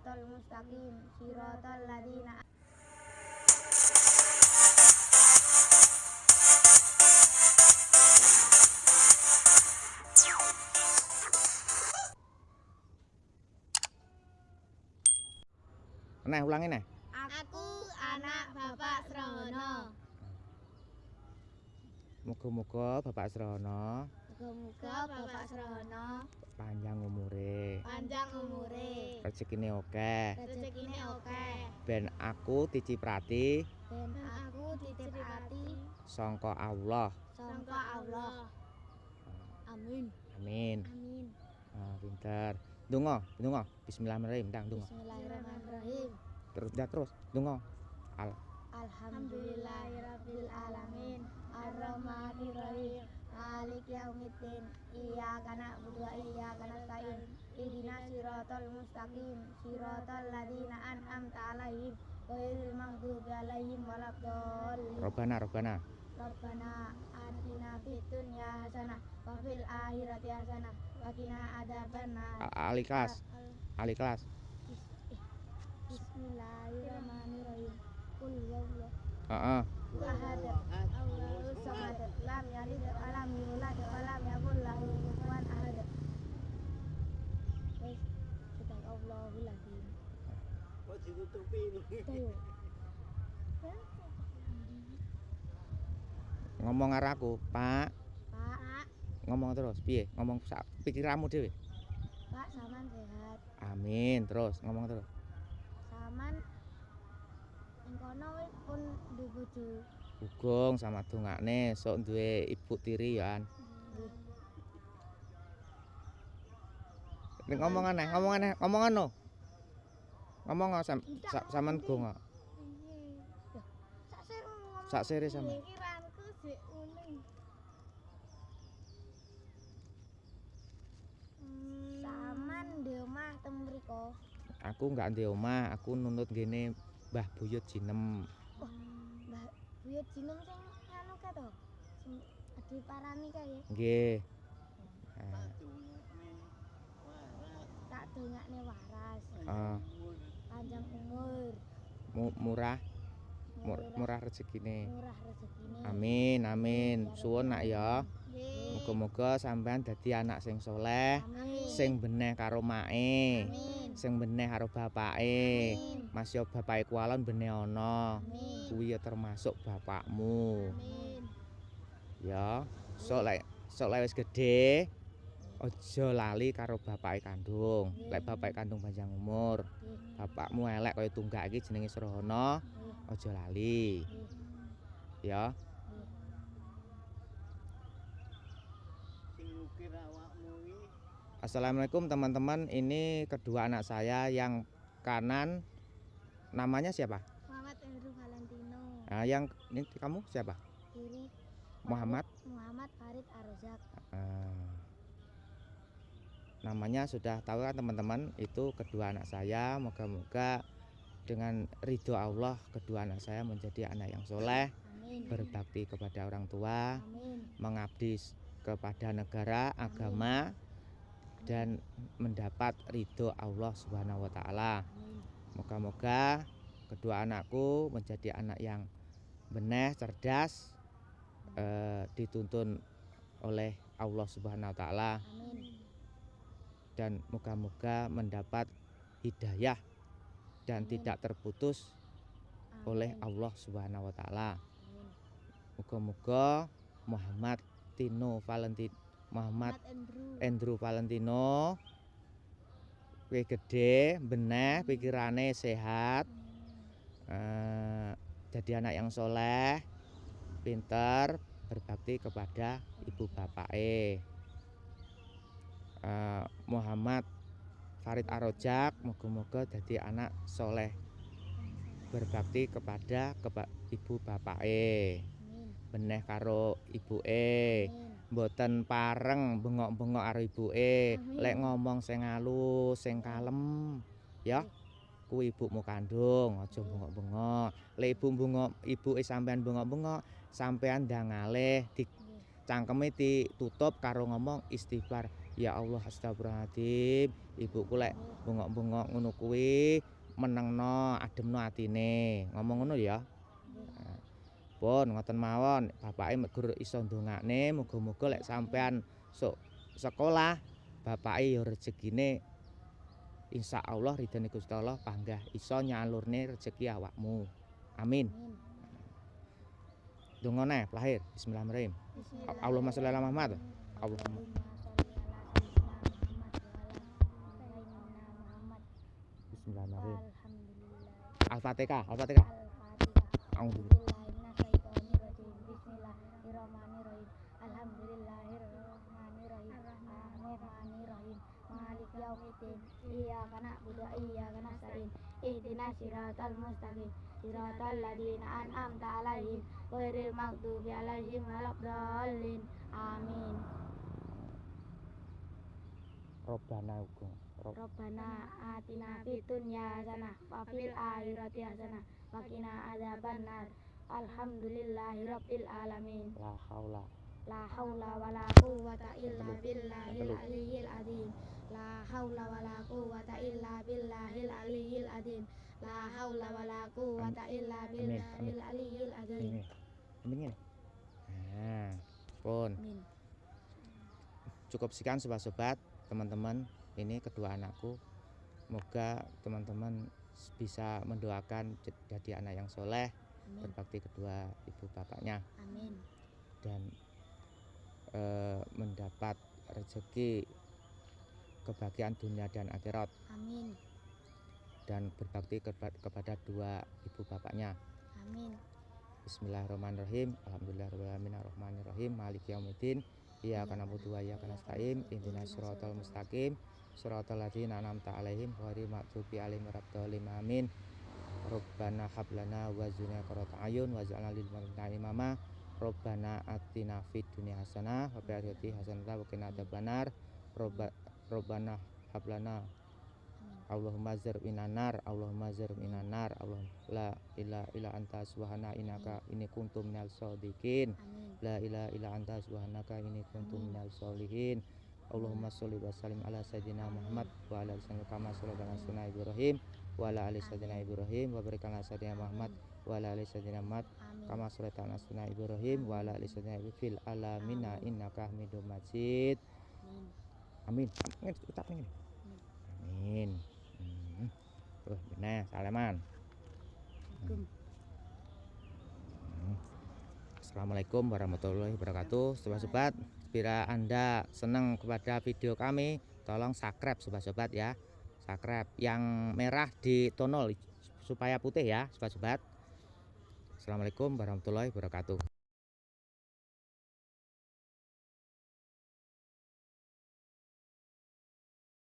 siratal mustaqim siratal ladzina Nah, ulangi nah. Aku anak Bapak Srono. Muga-muga Bapak Srono Muga-muga Bapak Srono panjang umure, panjang umure, rezekine oke. rezekine oke, Ben aku diciprati ben aku titip hati sangka Allah. sangka Allah. Amin. Amin. Amin. Ah, pinter. Donga, donga. Bismillahirrahmanirrahim. Ndang donga. Bismillahirrahmanirrahim. Terus dah terus. Donga. Al Alhamdulillahirabbil alamin. Arrahmanirrahim. Malik yaumiddin. Iyyaka na'budu wa iyyaka nasta'in. Ihdinas siratal mustaqim. Siratal ladzina an'amta 'alaihim ghairil maghdubi 'alaihim waladdallin. Robana, Robana. Rabbana atina fid dunya hasanah wa fil akhirati hasanah wa qina adzabannar. A- Ali kelas. Ali kelas. Bismillahirrahmanirrahim. Qul huwallahu ahad. Wa lam yulad wa lam yakul lahu kufuwan ahad. Wes, sedang Allahul azim. Kok ditutupi. Ngomong karo aku, Pak. Pak, Ngomong terus. Piye? Ngomong sak pikiranmu dhewe. Pak saman sehat. Amin. Terus ngomong terus. Saman ing kono wis pun duwe bojo. Gugung sama dongane sok duwe ibu tiri ya an. Ning omongane, omongane, omongan no. Ngomong sam, sa, sama gung. Sak sere. Sak omah sama. Aku enggak ndek omah, aku nuntut gini Mbah Buyut jinem. Buyut jinem sing anu ka to? Sing adi parani kae. Nggih. Eh, Tak dongakne waras, eh, panjang umur, mu- murah, mur- murah, murah rezekine. murah rezekine. Amin, amin. Suwun nak ya. Nggih. Muga-muga sampean dadi anak sing soleh, Amin. sing beneh karo mae, Amin. Sing beneh karo bapake. Mas yo bapake kualon beneh ana. Kuwi ya termasuk bapakmu. Amin. Ya, sok lek sok lek wis gedhe aja lali karo bapake kandung. Lek bapake kandung panjang umur, bapakmu elek kaya tunggak iki jenenge Nggih. aja lali. Ya, Sing ngukir iki Assalamualaikum teman-teman. Ini kedua anak saya yang kanan namanya siapa? Muhammad Andrew Valentino. Nah, yang ini kamu siapa? Kiri Muhammad. Muhammad Farid Arzak. Ah. namanya sudah tahu kan teman-teman itu kedua anak saya moga-moga dengan ridho Allah kedua anak saya menjadi anak yang soleh Amin. berbakti kepada orang tua Amin. mengabdi kepada negara agama dan mendapat ridho Allah Subhanahu wa taala moga-moga kedua anakku menjadi anak yang benih cerdas eh, dituntun oleh Allah Subhanahu wa taala dan moga-moga mendapat hidayah dan Amin. tidak terputus oleh Amin. Allah Subhanahu wa taala. Moga-moga Muhammad Tino Valentino Muhammad Andrew. Andrew Valentino kuwi gede, beneh, pikirane sehat, eh, jadi anak yang soleh, pinter, berbakti kepada ibu bapake. Eh, Muhammad Farid Arojak, moga-moga jadi anak soleh, berbakti kepada kepa- ibu bapake, Amin. Beneh karo ibuke. Mboten pareng bengok-bengok karo ibuke. Lek ngomong sing alus sing kalem ya kuwi ibumu kandung aja bengok-bengok. Lek ibu bengok ibuke sampean bengok-bengok sampean ndangalih di Nggih. cangkeme ditutup karo ngomong istighfar. Ya Allah astagfirullahaladzim. Ibuku lek bengok-bengok ngono kuwi menengno ademno atine. Ngomong ngono ya pun ngoten mawon. Bapake gur iso ndongakne muga-muga lek sampean sok sekolah bapake ya rezekine Insya Allah ridhone Gusti Allah panggah iso nyalurne rezeki awakmu. Amin. Amin. donga neh lahir. Bismillahirrahmanirrahim. Allahumma sholli ala Muhammad. Allahumma. Bismillahirrahmanirrahim. Al-Fatihah Al-Fatihah A'udzu Iyyaka na'budu wa iyyaka nasta'in ihdinas siratal mustaqim. Siratal ladzina an'amta 'alaihim. Ghairil maghdubi 'alaihim waladdallin. Amin. Robbana uga. Rob- Rabbana atina fid dunya hasanah wa fil akhirati hasanah wa qina adzabannar. Alhamdulillahi rabbil alamin. La haula La haula wa la quwwata illa billahil aliyyil azim La haula wa la quwwata illa billahil aliyyil azim La haula wa la quwwata illa billahil aliyyil azim ini ini nah pun. Amin. Cukup sekian sobat-sobat teman-teman. Ini kedua anakku. Semoga teman-teman bisa mendoakan jadi anak yang soleh Amin. berbakti kedua ibu bapaknya. Amin. Dan eh, mendapat rezeki kebahagiaan dunia dan akhirat. Amin. Dan berbakti kepada dua ibu bapaknya. Amin. Bismillahirrahmanirrahim. Alhamdulillahirrahmanirrahim. Ar-Rahmanirrahim Maliki yaumiddin. Iyyaka na'budu wa iyyaka nasta'in. Ihdinas siratal mustaqim. Siratal ladzina an'amta 'alaihim ghairil maghdubi 'alaihim waladdallin Amin. Rabbana hab lana wa zurna qurrata ayun waj'alna lil muttaqina imama. Rabbana atina fid dunya hasanah wa fil akhirati hasanah wa qina adzabannar. Robba- Rabbana hab lana. Allahumma zir minanar Allahumma zir minanar Allahumma la ilaha illa anta subhana innaka inni kuntum minal shodiqin Amin. La ilaha illa anta subhanaka inni kuntum minal sholihin. Allahumma sholli wa sallim ala sayyidina Muhammad wa ala ali sayyidina kama sholli ala sayyidina Ibrahim wa ala ali sayyidina Ibrahim wa barik ala sayyidina Muhammad wa ala ali sayyidina Muhammad kama sholli ala sayyidina Ibrahim wa ala ali sayyidina Ibrahim fil alamina innaka Hamidum Majid. Amin amin. Amin. Ucap ini? Amin. Hmm. tuh bener salaman. Assalamualaikum. Hmm. Assalamualaikum warahmatullahi wabarakatuh. Sobat-sobat Bila anda senang kepada video kami Tolong subscribe sobat-sobat ya. Subscribe Yang merah ditonol Supaya putih ya sobat-sobat. Assalamualaikum warahmatullahi wabarakatuh